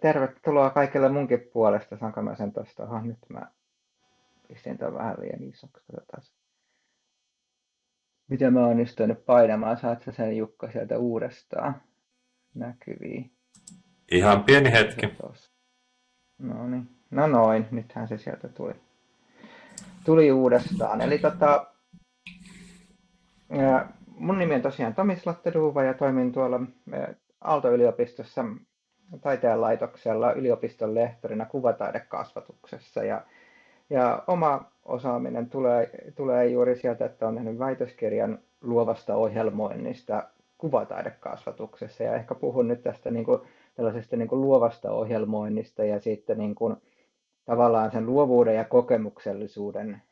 tervetuloa kaikille munkin puolesta. Saanko mä sen tuosta? Aha, nyt mä pistin tämän vähän liian isoksi. Katsotaan. Miten mä onnistuin nyt painamaan? Saat sä sen Jukka sieltä uudestaan näkyviin? Ihan pieni hetki. No niin. No noin, nythän se sieltä tuli. Tuli uudestaan. Eli tota, mun nimi on tosiaan Tomi Slotteduva ja toimin tuolla Aalto-yliopistossa taiteen laitoksella yliopiston lehtorina kuvataidekasvatuksessa. Ja, ja oma osaaminen tulee, tulee juuri sieltä, että olen tehnyt väitöskirjan luovasta ohjelmoinnista kuvataidekasvatuksessa. Ja ehkä puhun nyt tästä niin kuin, tällaisesta niin kuin luovasta ohjelmoinnista ja sitten niin kuin, tavallaan sen luovuuden ja kokemuksellisuuden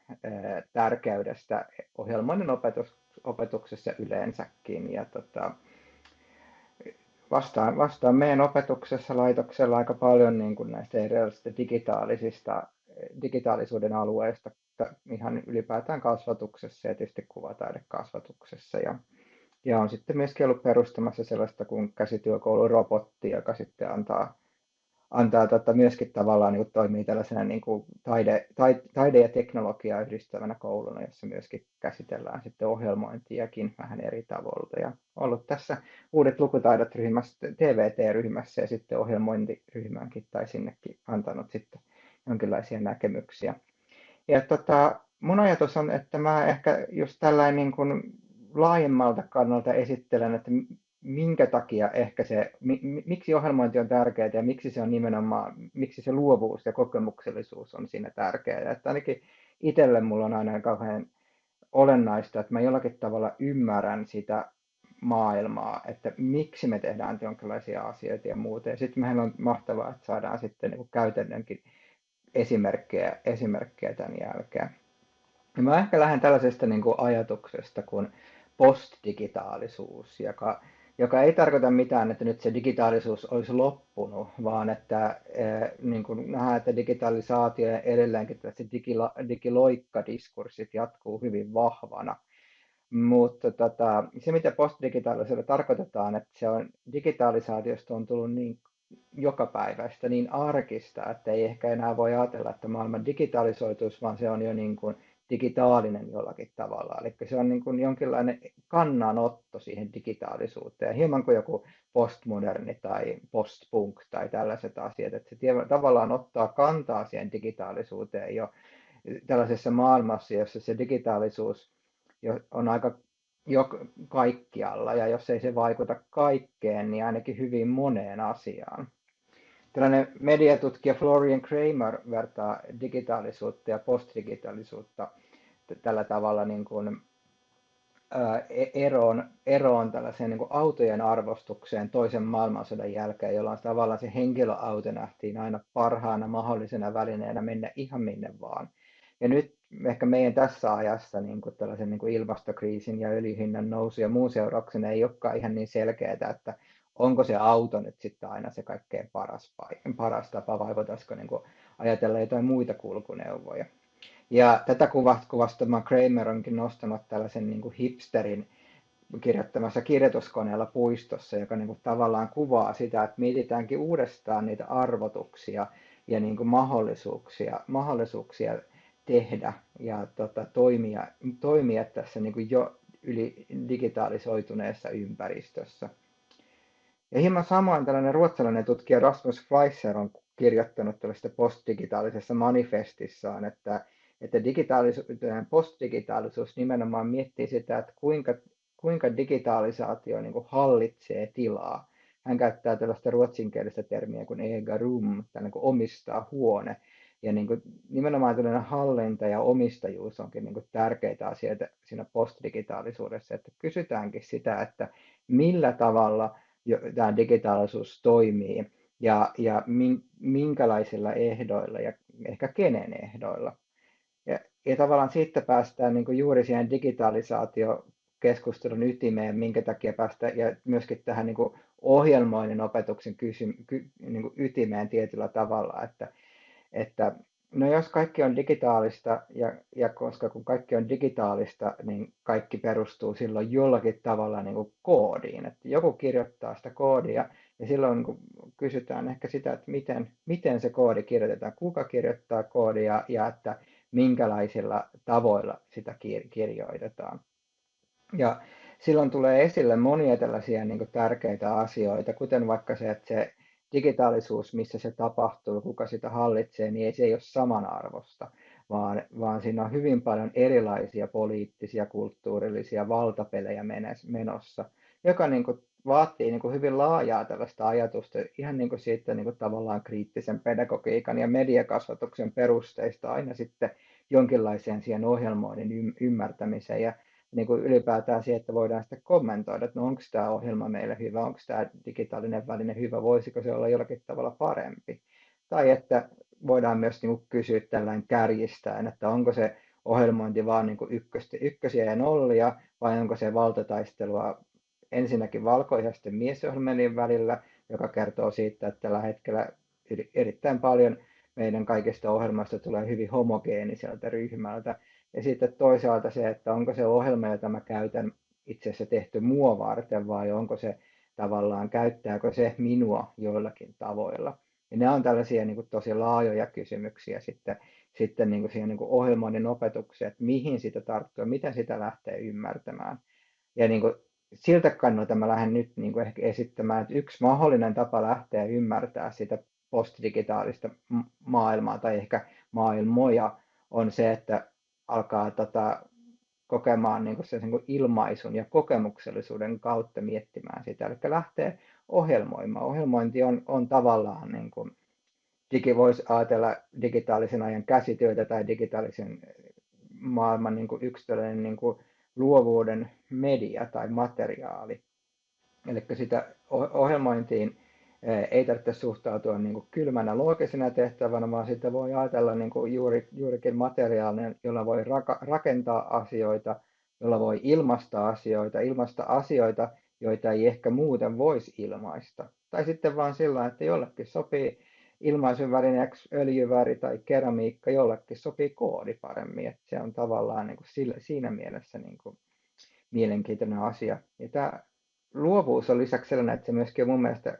tärkeydestä ohjelmoinnin opetus, opetuksessa yleensäkin. Ja tota, vastaan, vastaan meidän opetuksessa laitoksella aika paljon niin kuin näistä erilaisista digitaalisista, digitaalisuuden alueista, ihan ylipäätään kasvatuksessa ja tietysti kuvataidekasvatuksessa. Ja, ja on sitten myöskin ollut perustamassa sellaista kuin käsityökoulu robotti, joka sitten antaa antaa tota, myöskin tavallaan niin kuin toimii tällaisena niin kuin taide, taide, taide ja teknologiaa yhdistävänä kouluna, jossa myöskin käsitellään sitten ohjelmointiakin vähän eri tavoilta. Ja ollut tässä uudet lukutaidot ryhmässä, TVT-ryhmässä ja sitten ohjelmointiryhmäänkin tai sinnekin antanut sitten jonkinlaisia näkemyksiä. Ja tota, mun ajatus on, että mä ehkä just tällainen niin kuin laajemmalta kannalta esittelen, että minkä takia ehkä se, miksi ohjelmointi on tärkeää ja miksi se on nimenomaan, miksi se luovuus ja kokemuksellisuus on siinä tärkeää. Että ainakin itselle mulla on aina kauhean olennaista, että mä jollakin tavalla ymmärrän sitä maailmaa, että miksi me tehdään jonkinlaisia asioita ja muuta. Ja sitten meillä on mahtavaa, että saadaan sitten niin käytännönkin esimerkkejä, esimerkkejä tämän jälkeen. Ja mä ehkä lähden tällaisesta niin kuin ajatuksesta kuin postdigitaalisuus, joka joka ei tarkoita mitään, että nyt se digitaalisuus olisi loppunut, vaan että eh, niin kuin nähdään, että digitalisaatio ja edelleenkin että digilo, digiloikkadiskurssit jatkuu hyvin vahvana. Mutta tota, se, mitä postdigitaalisuudella tarkoitetaan, että se on, digitalisaatiosta on tullut niin jokapäiväistä, niin arkista, että ei ehkä enää voi ajatella, että maailma digitalisoituisi, vaan se on jo niin kuin digitaalinen jollakin tavalla. Eli se on niin kuin jonkinlainen kannanotto siihen digitaalisuuteen, hieman kuin joku postmoderni tai postpunk tai tällaiset asiat, että se tavallaan ottaa kantaa siihen digitaalisuuteen jo tällaisessa maailmassa, jossa se digitaalisuus on aika jo kaikkialla, ja jos ei se vaikuta kaikkeen, niin ainakin hyvin moneen asiaan. Tällainen mediatutkija Florian Kramer vertaa digitaalisuutta ja postdigitaalisuutta tällä tavalla niin kuin, e-, eroon, eroon tällaiseen niin kuin autojen arvostukseen toisen maailmansodan jälkeen, jolloin tavallaan se henkilöauto nähtiin aina parhaana mahdollisena välineenä mennä ihan minne vaan. Ja nyt ehkä meidän tässä ajassa niin kuin tällaisen niin kuin ilmastokriisin ja öljyhinnan nousu ja muun seurauksena ei olekaan ihan niin selkeää, että onko se auto nyt sitten aina se kaikkein paras, paras tapa vai voitaisiinko niin kuin ajatella jotain muita kulkuneuvoja. Ja tätä kuvasta Kramer onkin nostanut tällaisen niin kuin hipsterin kirjoittamassa kirjoituskoneella puistossa, joka niin kuin tavallaan kuvaa sitä, että mietitäänkin uudestaan niitä arvotuksia ja niin kuin mahdollisuuksia, mahdollisuuksia tehdä ja tota, toimia, toimia tässä niin kuin jo yli digitalisoituneessa ympäristössä. Ja hieman samoin tällainen ruotsalainen tutkija Rasmus Fleischer on kirjoittanut tällaista postdigitaalisessa manifestissaan, että, että digitaalisuus, postdigitaalisuus nimenomaan miettii sitä, että kuinka, kuinka digitalisaatio niin kuin hallitsee tilaa. Hän käyttää tällaista ruotsinkielistä termiä kuin ega rum, niin kuin omistaa huone. Ja niin kuin nimenomaan tällainen hallinta ja omistajuus onkin niin kuin tärkeitä asioita siinä postdigitaalisuudessa, että kysytäänkin sitä, että millä tavalla – tämä digitaalisuus toimii ja, ja minkälaisilla ehdoilla ja ehkä kenen ehdoilla. Ja, ja tavallaan siitä päästään niin juuri siihen digitalisaatio keskustelun ytimeen, minkä takia päästä ja myöskin tähän niin kuin ohjelmoinnin opetuksen kysy, ky, niin kuin ytimeen tietyllä tavalla, että, että No jos kaikki on digitaalista, ja, ja koska kun kaikki on digitaalista, niin kaikki perustuu silloin jollakin tavalla niin kuin koodiin. Että joku kirjoittaa sitä koodia, ja silloin kun kysytään ehkä sitä, että miten, miten se koodi kirjoitetaan, kuka kirjoittaa koodia, ja että minkälaisilla tavoilla sitä kirjoitetaan. Ja silloin tulee esille monia tällaisia niin kuin tärkeitä asioita, kuten vaikka se, että se digitaalisuus, missä se tapahtuu, kuka sitä hallitsee, niin ei se ei ole samanarvosta, vaan, vaan siinä on hyvin paljon erilaisia poliittisia, kulttuurillisia valtapelejä menossa, joka niin kuin vaatii niin kuin hyvin laajaa tällaista ajatusta ihan niin kuin siitä niin kuin tavallaan kriittisen pedagogiikan ja mediakasvatuksen perusteista aina sitten jonkinlaiseen siihen ohjelmoinnin ymmärtämiseen. Ja niin kuin ylipäätään siihen, että voidaan sitten kommentoida, että no onko tämä ohjelma meille hyvä, onko tämä digitaalinen väline hyvä, voisiko se olla jollakin tavalla parempi. Tai että voidaan myös niin kuin kysyä tällainen kärjistäen, että onko se ohjelmointi vaan niin kuin ykkösiä ja nollia, vai onko se valtataistelua ensinnäkin valkoihasten miesohjelmien välillä, joka kertoo siitä, että tällä hetkellä erittäin paljon meidän kaikista ohjelmasta tulee hyvin homogeeniselta ryhmältä, ja sitten toisaalta se, että onko se ohjelma, jota mä käytän itse asiassa tehty mua varten vai onko se tavallaan, käyttääkö se minua joillakin tavoilla. Ja nämä on tällaisia niin kuin tosi laajoja kysymyksiä sitten, sitten niin kuin siihen niin kuin ohjelmoinnin opetukseen, että mihin sitä tarttuu miten sitä lähtee ymmärtämään. Ja niin kuin siltä kannalta mä lähden nyt niin kuin ehkä esittämään, että yksi mahdollinen tapa lähteä ymmärtää sitä postdigitaalista maailmaa tai ehkä maailmoja on se, että alkaa tota, kokemaan niin sen niin ilmaisun ja kokemuksellisuuden kautta miettimään sitä. Eli lähtee ohjelmoimaan. Ohjelmointi on, on tavallaan, niin kuin, digi voisi ajatella digitaalisen ajan käsityötä tai digitaalisen maailman niin kuin yksilöllinen niin kuin luovuuden media tai materiaali. Eli sitä ohjelmointiin ei tarvitse suhtautua niin kuin kylmänä loogisena tehtävänä, vaan sitä voi ajatella niin kuin juuri, juurikin materiaalinen, jolla voi rakentaa asioita, jolla voi ilmaista asioita, ilmaista asioita, joita ei ehkä muuten voisi ilmaista. Tai sitten vaan sillä, että jollekin sopii ilmaisun välineeksi öljyväri tai keramiikka, jollekin sopii koodi paremmin. Että se on tavallaan niin kuin sillä, siinä mielessä niin kuin mielenkiintoinen asia. Ja tämä luovuus on lisäksi sellainen, että se myöskin on mun mielestä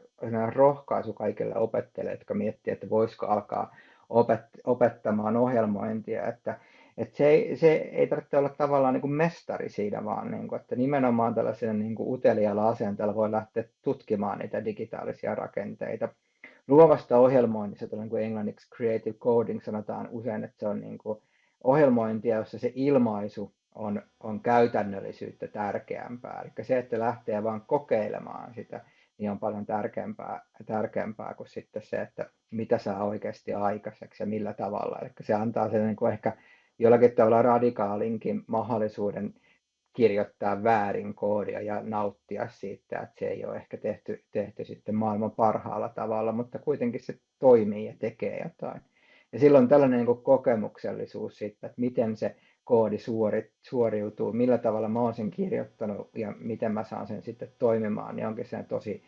rohkaisu kaikille opettajille, jotka miettii, että voisiko alkaa opet- opettamaan ohjelmointia, että, että se, ei, se ei tarvitse olla tavallaan niin kuin mestari siinä, vaan niin kuin, että nimenomaan tällaisella niin kuin asenteella voi lähteä tutkimaan niitä digitaalisia rakenteita. Luovasta ohjelmoinnista, niin kuin englanniksi creative coding sanotaan usein, että se on niin kuin ohjelmointia, jossa se ilmaisu on, on käytännöllisyyttä tärkeämpää. Eli se, että lähtee vaan kokeilemaan sitä, niin on paljon tärkeämpää, tärkeämpää kuin sitten se, että mitä saa oikeasti aikaiseksi ja millä tavalla. Eli se antaa sen niin kuin ehkä jollakin tavalla radikaalinkin mahdollisuuden kirjoittaa väärin koodia ja nauttia siitä, että se ei ole ehkä tehty, tehty sitten maailman parhaalla tavalla, mutta kuitenkin se toimii ja tekee jotain. Ja silloin tällainen niin kokemuksellisuus siitä, että miten se koodi suori, suoriutuu, millä tavalla mä oon sen kirjoittanut ja miten mä saan sen sitten toimimaan, niin onkin se tosi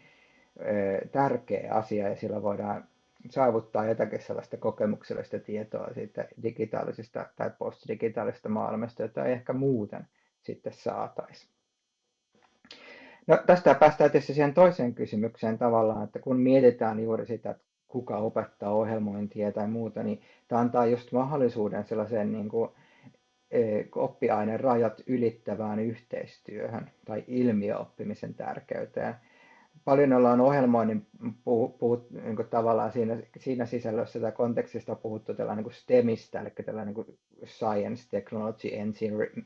ö, tärkeä asia ja sillä voidaan saavuttaa jotakin sellaista kokemuksellista tietoa siitä digitaalisesta tai postdigitaalisesta maailmasta, jota ei ehkä muuten sitten saataisiin. No, tästä päästään tietysti siihen toiseen kysymykseen tavallaan, että kun mietitään juuri sitä, että kuka opettaa ohjelmointia tai muuta, niin tämä antaa just mahdollisuuden sellaiseen niin kuin oppiaineen rajat ylittävään yhteistyöhön tai ilmiöoppimisen tärkeyteen. Paljon ollaan ohjelmoinnin puhut, puhut, niin kuin tavallaan siinä, siinä sisällössä tai kontekstista puhuttu tällainen niin STEMistä, eli tällainen niin Science, Technology,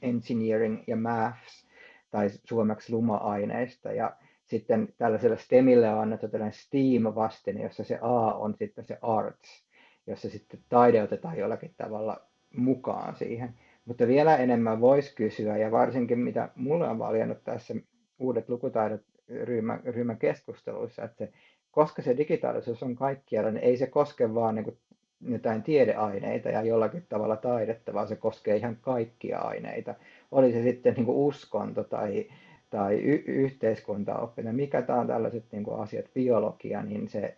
Engineering ja Maths, tai suomeksi luma-aineista. Ja sitten tällaiselle STEMille on annettu tällainen STEAM-vastine, jossa se A on sitten se Arts, jossa sitten taide otetaan jollakin tavalla mukaan siihen. Mutta vielä enemmän voisi kysyä, ja varsinkin mitä mulle on valjennut tässä uudet lukutaidot ryhmän, ryhmän keskusteluissa, että se, koska se digitaalisuus on kaikkialla, niin ei se koske vaan niin kuin jotain tiedeaineita ja jollakin tavalla taidetta, vaan se koskee ihan kaikkia aineita. Oli se sitten niin kuin uskonto tai, tai y- yhteiskuntaoppinen, mikä tämä on tällaiset niin kuin asiat, biologia, niin se,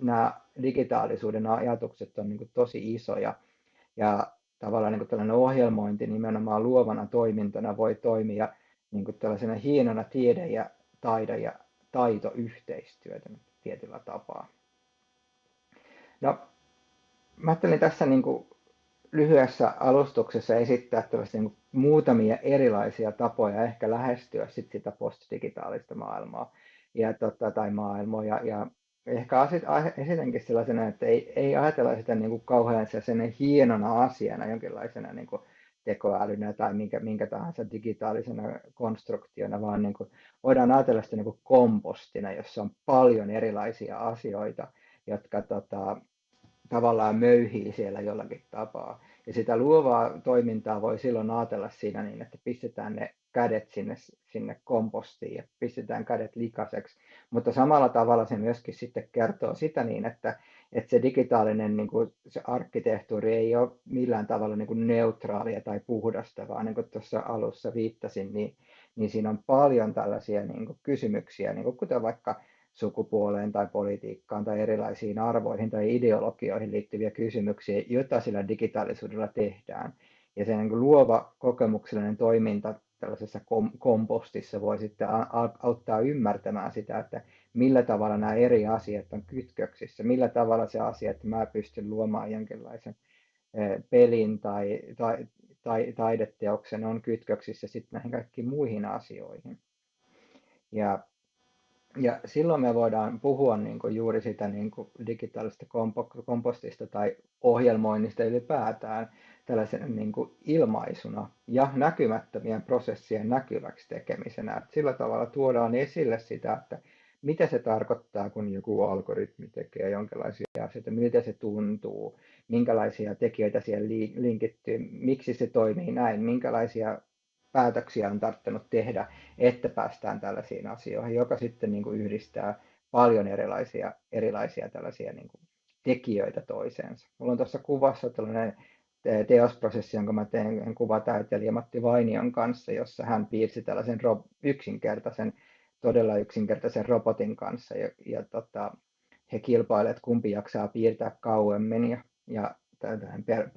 nämä digitaalisuuden ajatukset on niin kuin tosi isoja ja tavallaan niin kuin tällainen ohjelmointi nimenomaan luovana toimintana voi toimia niin kuin tällaisena hienona tiede- ja taide- ja taitoyhteistyötä tietyllä tapaa. No, mä ajattelin tässä niin kuin lyhyessä alustuksessa esittää tällaisia niin muutamia erilaisia tapoja ehkä lähestyä sit sitä postdigitaalista maailmaa ja, tota, tai maailmaa. Ja, ja ehkä esitänkin sellaisena, että ei, ei ajatella sitä niin kuin kauhean sellaisena hienona asiana, jonkinlaisena niin kuin tekoälynä tai minkä, minkä tahansa digitaalisena konstruktiona, vaan niin kuin, voidaan ajatella sitä niin kuin kompostina, jossa on paljon erilaisia asioita, jotka tota, tavallaan möyhii siellä jollakin tapaa. Ja sitä luovaa toimintaa voi silloin ajatella siinä niin, että pistetään ne kädet sinne, sinne kompostiin ja pistetään kädet likaseksi. Mutta samalla tavalla se myöskin sitten kertoo sitä niin, että, että se digitaalinen niin kuin se arkkitehtuuri ei ole millään tavalla niin kuin neutraalia tai puhdasta, vaan niin kuin tuossa alussa viittasin, niin, niin siinä on paljon tällaisia niin kuin kysymyksiä, niin kuin kuten vaikka sukupuoleen tai politiikkaan tai erilaisiin arvoihin tai ideologioihin liittyviä kysymyksiä, joita sillä digitaalisuudella tehdään. Ja se niin luova kokemuksellinen toiminta tällaisessa kom- kompostissa voi sitten auttaa ymmärtämään sitä, että millä tavalla nämä eri asiat on kytköksissä, millä tavalla se asia, että mä pystyn luomaan jonkinlaisen pelin tai, tai, tai taideteoksen on kytköksissä sitten näihin kaikkiin muihin asioihin. Ja ja silloin me voidaan puhua niin kuin juuri sitä niin kuin digitaalista kompostista tai ohjelmoinnista ylipäätään tällaisen niin kuin ilmaisuna ja näkymättömien prosessien näkyväksi tekemisenä. Että sillä tavalla tuodaan esille sitä, että mitä se tarkoittaa, kun joku algoritmi tekee jonkinlaisia asioita, miltä se tuntuu, minkälaisia tekijöitä siellä linkittyy, miksi se toimii näin, minkälaisia päätöksiä on tarvinnut tehdä, että päästään tällaisiin asioihin, joka sitten niin kuin yhdistää paljon erilaisia, erilaisia tällaisia niin kuin tekijöitä toiseensa. Mulla on tuossa kuvassa tällainen teosprosessi, jonka mä teen kuvataiteilija Matti Vainion kanssa, jossa hän piirsi tällaisen yksinkertaisen, todella yksinkertaisen robotin kanssa ja, ja tota, he kilpailevat, kumpi jaksaa piirtää kauemmin ja, ja tämän per.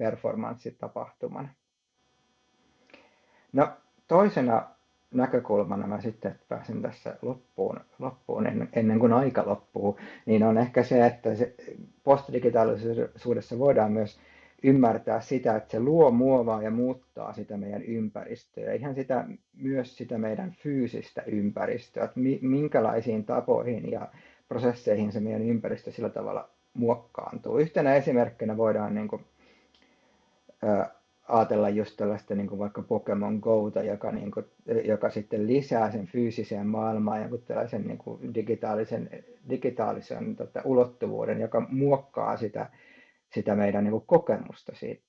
No, toisena näkökulmana mä sitten pääsen tässä loppuun, loppuun ennen, ennen kuin aika loppuu, niin on ehkä se, että se postdigitaalisuudessa voidaan myös ymmärtää sitä, että se luo, muovaa ja muuttaa sitä meidän ympäristöä, ihan sitä, myös sitä meidän fyysistä ympäristöä, että minkälaisiin tapoihin ja prosesseihin se meidän ympäristö sillä tavalla muokkaantuu. Yhtenä esimerkkinä voidaan niin kuin, ajatella just tällaista niin kuin vaikka Pokemon Gota, joka, niin kuin, joka sitten lisää sen fyysiseen maailmaan joku tällaisen niin kuin digitaalisen, digitaalisen tota, ulottuvuuden, joka muokkaa sitä, sitä meidän niin kuin kokemusta siitä.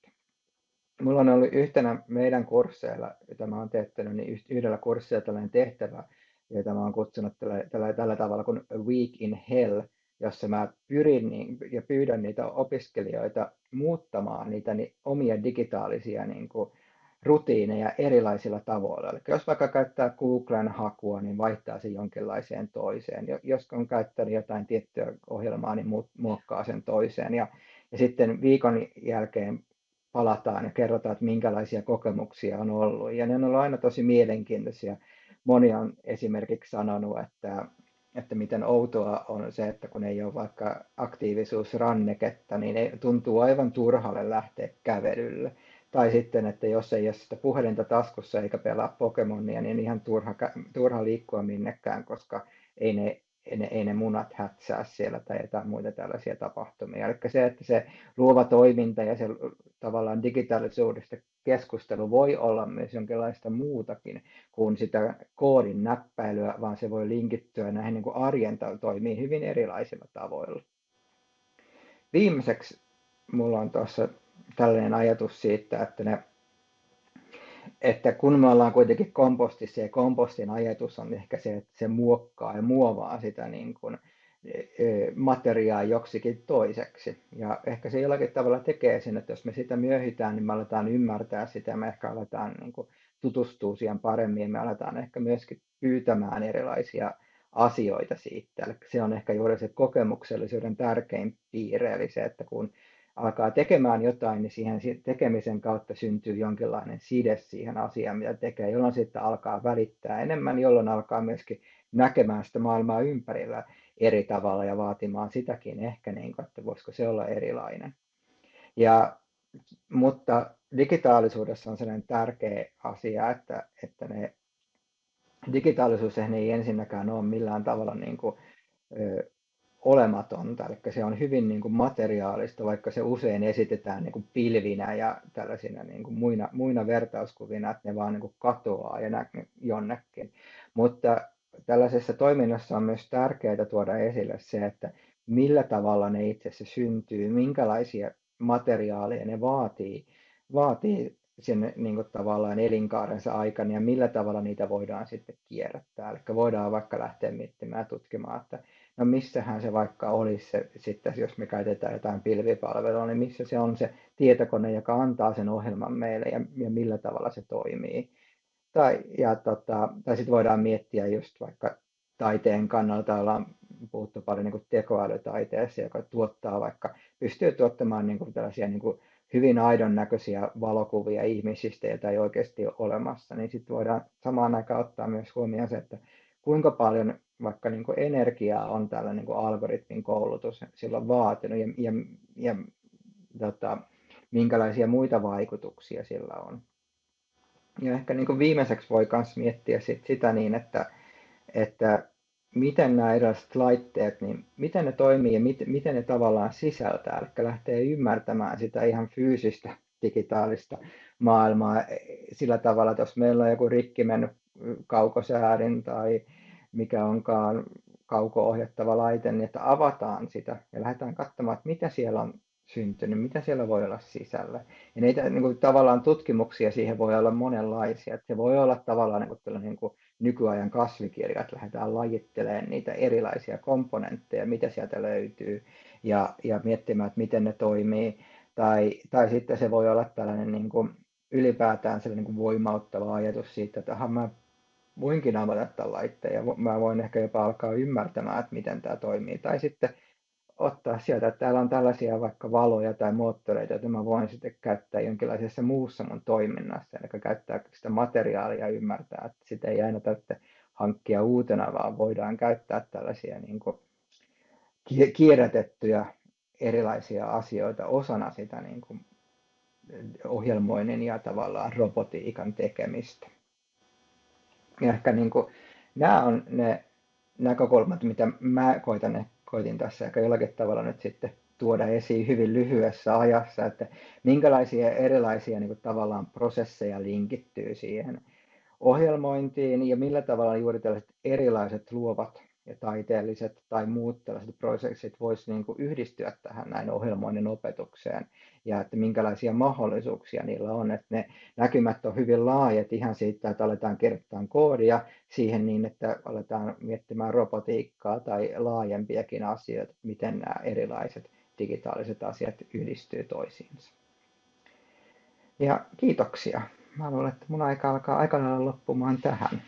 Mulla on ollut yhtenä meidän kursseilla, jota mä oon teettänyt, niin yhdellä kurssilla tällainen tehtävä, jota mä oon kutsunut tällä, tällä, tällä tavalla kuin Week in Hell, jossa mä pyrin niin, ja pyydän niitä opiskelijoita muuttamaan niitä niin, omia digitaalisia niin kuin, rutiineja erilaisilla tavoilla. Eli jos vaikka käyttää Googlen hakua, niin vaihtaa sen jonkinlaiseen toiseen. Jos on käyttänyt jotain tiettyä ohjelmaa, niin muokkaa sen toiseen. Ja, ja sitten viikon jälkeen palataan ja kerrotaan, että minkälaisia kokemuksia on ollut. Ja ne on ollut aina tosi mielenkiintoisia. Moni on esimerkiksi sanonut, että että miten outoa on se, että kun ei ole vaikka aktiivisuusranneketta, niin ei, tuntuu aivan turhalle lähteä kävelylle. Tai sitten, että jos ei ole sitä puhelinta taskussa eikä pelaa Pokemonia, niin ihan turha, turha liikkua minnekään, koska ei ne ei ne, ei ne munat hätsää siellä tai jotain muita tällaisia tapahtumia. Eli se, että se luova toiminta ja se tavallaan digitaalisuudesta keskustelu voi olla myös jonkinlaista muutakin kuin sitä koodin näppäilyä, vaan se voi linkittyä näihin niin kuin arjen toimii hyvin erilaisilla tavoilla. Viimeiseksi mulla on tuossa tällainen ajatus siitä, että ne että kun me ollaan kuitenkin kompostissa ja kompostin ajatus on ehkä se, että se muokkaa ja muovaa sitä niin kuin materiaa joksikin toiseksi. Ja ehkä se jollakin tavalla tekee sen, että jos me sitä myöhitään, niin me aletaan ymmärtää sitä, me ehkä aletaan niin kuin tutustua siihen paremmin, me aletaan ehkä myöskin pyytämään erilaisia asioita siitä. Eli se on ehkä juuri se kokemuksellisuuden tärkein piirre, eli se, että kun alkaa tekemään jotain, niin siihen tekemisen kautta syntyy jonkinlainen side siihen asiaan, mitä tekee, jolloin sitten alkaa välittää enemmän, jolloin alkaa myöskin näkemään sitä maailmaa ympärillä eri tavalla ja vaatimaan sitäkin ehkä, niin kuin, että voisiko se olla erilainen. Ja, mutta digitaalisuudessa on sellainen tärkeä asia, että, että ne, digitaalisuus ei ensinnäkään ole millään tavalla niin kuin, ö, olematonta, eli se on hyvin niin kuin materiaalista, vaikka se usein esitetään niin kuin pilvinä ja tällaisina niin kuin muina, muina vertauskuvina, että ne vaan niin kuin katoaa ja jonnekin. Mutta tällaisessa toiminnassa on myös tärkeää tuoda esille se, että millä tavalla ne itse asiassa syntyy, minkälaisia materiaaleja ne vaatii, vaatii sen niin kuin tavallaan elinkaarensa aikana ja millä tavalla niitä voidaan sitten kierrättää. Eli voidaan vaikka lähteä miettimään tutkimaan, että no missähän se vaikka olisi se, sitten, jos me käytetään jotain pilvipalvelua, niin missä se on se tietokone, joka antaa sen ohjelman meille ja, ja millä tavalla se toimii. Tai, ja tota, tai sitten voidaan miettiä just vaikka taiteen kannalta ollaan puhuttu paljon niin tekoälytaiteessa, joka tuottaa vaikka, pystyy tuottamaan niin kuin tällaisia niin kuin hyvin aidon näköisiä valokuvia ihmisistä, joita ei oikeasti ole olemassa, niin sitten voidaan samaan aikaan ottaa myös huomioon se, että kuinka paljon vaikka niin kuin energiaa on tällä niin kuin algoritmin koulutus silloin vaatinut ja, ja, ja tota, minkälaisia muita vaikutuksia sillä on. Ja ehkä niin kuin viimeiseksi voi myös miettiä sit sitä niin, että, että miten nämä erilaiset laitteet, niin miten ne toimii ja miten, miten ne tavallaan sisältää, eli lähtee ymmärtämään sitä ihan fyysistä digitaalista maailmaa sillä tavalla, että jos meillä on joku rikki mennyt kaukosäädin tai mikä onkaan kauko-ohjattava laite, niin että avataan sitä ja lähdetään katsomaan, että mitä siellä on syntynyt, mitä siellä voi olla sisällä. Ja niitä niin kuin, tavallaan tutkimuksia siihen voi olla monenlaisia. Että se voi olla tavallaan niin kuin, niin kuin nykyajan kasvikirja, että lähdetään lajittelemaan niitä erilaisia komponentteja, mitä sieltä löytyy, ja, ja miettimään, että miten ne toimii. Tai, tai sitten se voi olla tällainen niin kuin, ylipäätään sellainen niin kuin voimauttava ajatus siitä, että mä voinkin avata tämän laitteen ja mä voin ehkä jopa alkaa ymmärtämään, että miten tämä toimii. Tai sitten ottaa sieltä, että täällä on tällaisia vaikka valoja tai moottoreita, joita mä voin sitten käyttää jonkinlaisessa muussa mun toiminnassa, eli käyttää sitä materiaalia ja ymmärtää, että sitä ei aina tarvitse hankkia uutena, vaan voidaan käyttää tällaisia niin kuin kierrätettyjä erilaisia asioita osana sitä niin kuin ohjelmoinnin ja tavallaan robotiikan tekemistä. Ja ehkä niin kuin, nämä on ne näkökulmat, mitä mä koitan, koitin tässä ehkä jollakin tavalla nyt sitten tuoda esiin hyvin lyhyessä ajassa, että minkälaisia erilaisia niin kuin tavallaan prosesseja linkittyy siihen ohjelmointiin ja millä tavalla juuri tällaiset erilaiset luovat ja taiteelliset tai muut tällaiset prosessit voisi niin kuin yhdistyä tähän näin ohjelmoinnin opetukseen ja että minkälaisia mahdollisuuksia niillä on. Että ne näkymät on hyvin laajat ihan siitä, että aletaan kirjoittaa koodia siihen niin, että aletaan miettimään robotiikkaa tai laajempiakin asioita, miten nämä erilaiset digitaaliset asiat yhdistyy toisiinsa. Ja kiitoksia. Mä luulen, että mun aika alkaa aika loppumaan tähän.